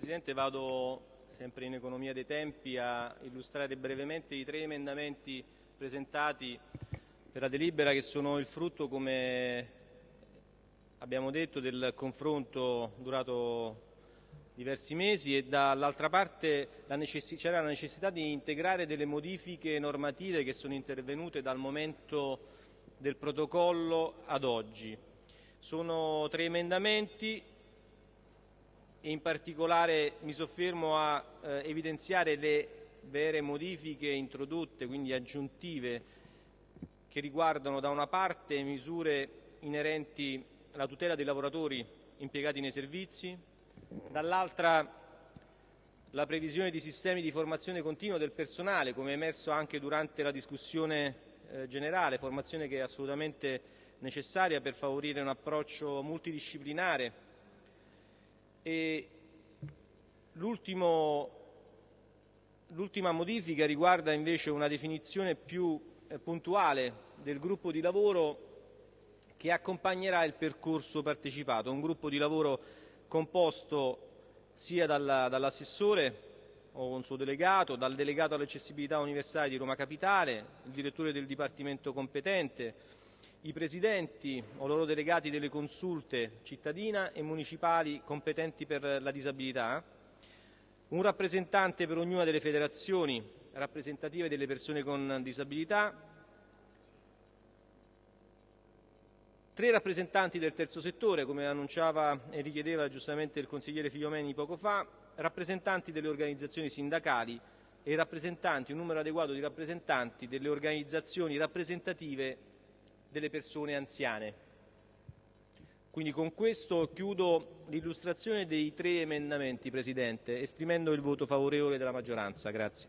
Presidente, vado sempre in economia dei tempi a illustrare brevemente i tre emendamenti presentati per la delibera che sono il frutto, come abbiamo detto, del confronto durato diversi mesi e dall'altra parte c'era la necessità di integrare delle modifiche normative che sono intervenute dal momento del protocollo ad oggi. Sono tre emendamenti e in particolare mi soffermo a eh, evidenziare le vere modifiche introdotte, quindi aggiuntive, che riguardano da una parte misure inerenti alla tutela dei lavoratori impiegati nei servizi, dall'altra la previsione di sistemi di formazione continua del personale, come è emerso anche durante la discussione eh, generale, formazione che è assolutamente necessaria per favorire un approccio multidisciplinare l'ultima modifica riguarda invece una definizione più eh, puntuale del gruppo di lavoro che accompagnerà il percorso partecipato, un gruppo di lavoro composto sia dall'assessore o un suo delegato, dal delegato all'accessibilità universale di Roma Capitale, il direttore del dipartimento competente, i presidenti o loro delegati delle consulte cittadina e municipali competenti per la disabilità, un rappresentante per ognuna delle federazioni rappresentative delle persone con disabilità, tre rappresentanti del terzo settore, come annunciava e richiedeva giustamente il consigliere Figliomeni poco fa, rappresentanti delle organizzazioni sindacali e rappresentanti, un numero adeguato di rappresentanti delle organizzazioni rappresentative delle persone anziane. Quindi con questo chiudo l'illustrazione dei tre emendamenti, Presidente, esprimendo il voto favorevole della maggioranza. Grazie.